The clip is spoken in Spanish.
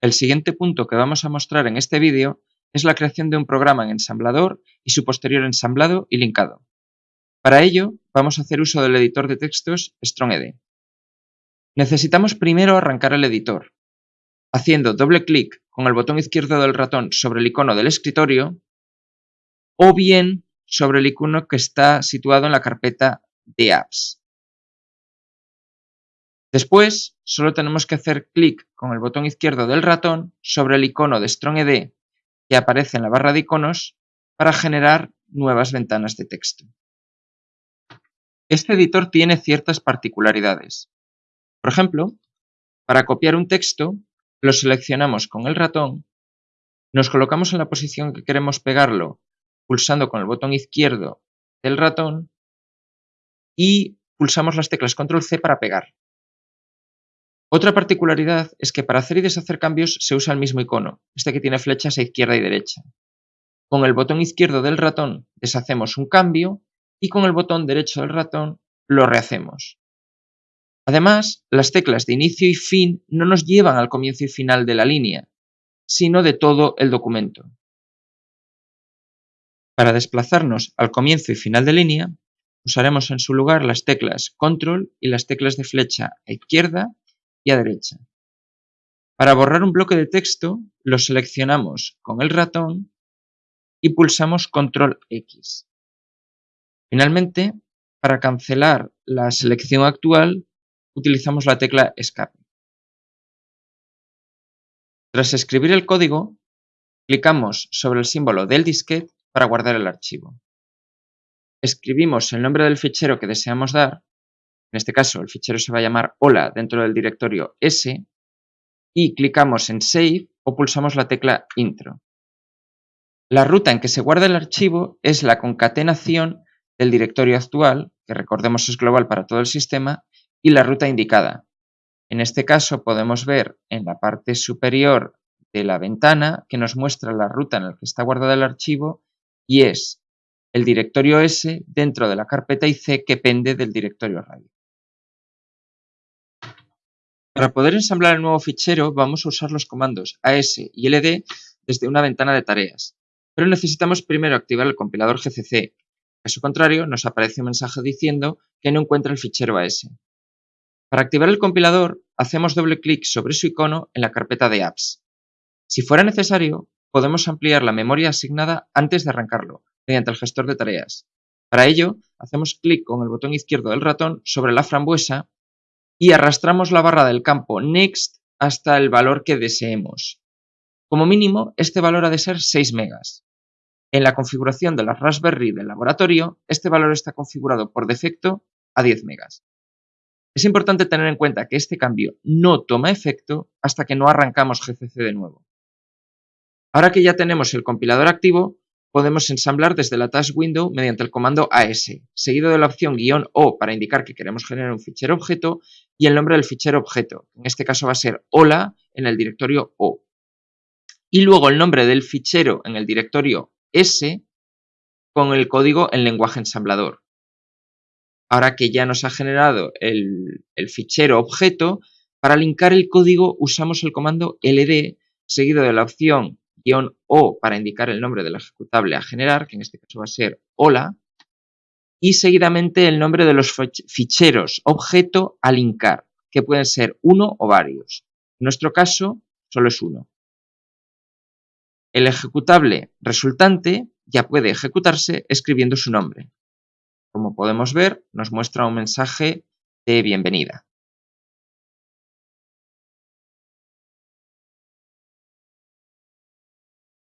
El siguiente punto que vamos a mostrar en este vídeo es la creación de un programa en ensamblador y su posterior ensamblado y linkado. Para ello, vamos a hacer uso del editor de textos StrongED. Necesitamos primero arrancar el editor, haciendo doble clic con el botón izquierdo del ratón sobre el icono del escritorio o bien sobre el icono que está situado en la carpeta de apps. Después, solo tenemos que hacer clic con el botón izquierdo del ratón sobre el icono de StrongED que aparece en la barra de iconos para generar nuevas ventanas de texto. Este editor tiene ciertas particularidades. Por ejemplo, para copiar un texto, lo seleccionamos con el ratón, nos colocamos en la posición que queremos pegarlo pulsando con el botón izquierdo del ratón y pulsamos las teclas Control C para pegar. Otra particularidad es que para hacer y deshacer cambios se usa el mismo icono, este que tiene flechas a izquierda y derecha. Con el botón izquierdo del ratón deshacemos un cambio y con el botón derecho del ratón lo rehacemos. Además, las teclas de inicio y fin no nos llevan al comienzo y final de la línea, sino de todo el documento. Para desplazarnos al comienzo y final de línea, usaremos en su lugar las teclas Control y las teclas de flecha a izquierda y a derecha. Para borrar un bloque de texto, lo seleccionamos con el ratón y pulsamos Control X. Finalmente, para cancelar la selección actual, utilizamos la tecla Escape. Tras escribir el código, clicamos sobre el símbolo del disquete para guardar el archivo. Escribimos el nombre del fichero que deseamos dar en este caso el fichero se va a llamar hola dentro del directorio S y clicamos en Save o pulsamos la tecla Intro. La ruta en que se guarda el archivo es la concatenación del directorio actual, que recordemos es global para todo el sistema, y la ruta indicada. En este caso podemos ver en la parte superior de la ventana que nos muestra la ruta en la que está guardado el archivo y es el directorio S dentro de la carpeta IC que pende del directorio radio. Para poder ensamblar el nuevo fichero vamos a usar los comandos AS y LD desde una ventana de tareas, pero necesitamos primero activar el compilador GCC. Caso contrario, nos aparece un mensaje diciendo que no encuentra el fichero AS. Para activar el compilador, hacemos doble clic sobre su icono en la carpeta de apps. Si fuera necesario, podemos ampliar la memoria asignada antes de arrancarlo, mediante el gestor de tareas. Para ello, hacemos clic con el botón izquierdo del ratón sobre la frambuesa y arrastramos la barra del campo Next hasta el valor que deseemos. Como mínimo, este valor ha de ser 6 megas. En la configuración de la Raspberry del laboratorio, este valor está configurado por defecto a 10 megas. Es importante tener en cuenta que este cambio no toma efecto hasta que no arrancamos GCC de nuevo. Ahora que ya tenemos el compilador activo, podemos ensamblar desde la Task Window mediante el comando AS, seguido de la opción guion O para indicar que queremos generar un fichero objeto y el nombre del fichero objeto. En este caso va a ser hola en el directorio O. Y luego el nombre del fichero en el directorio S con el código en lenguaje ensamblador. Ahora que ya nos ha generado el, el fichero objeto, para linkar el código usamos el comando ld seguido de la opción o para indicar el nombre del ejecutable a generar, que en este caso va a ser hola, y seguidamente el nombre de los ficheros objeto a linkar, que pueden ser uno o varios. En nuestro caso, solo es uno. El ejecutable resultante ya puede ejecutarse escribiendo su nombre. Como podemos ver, nos muestra un mensaje de bienvenida.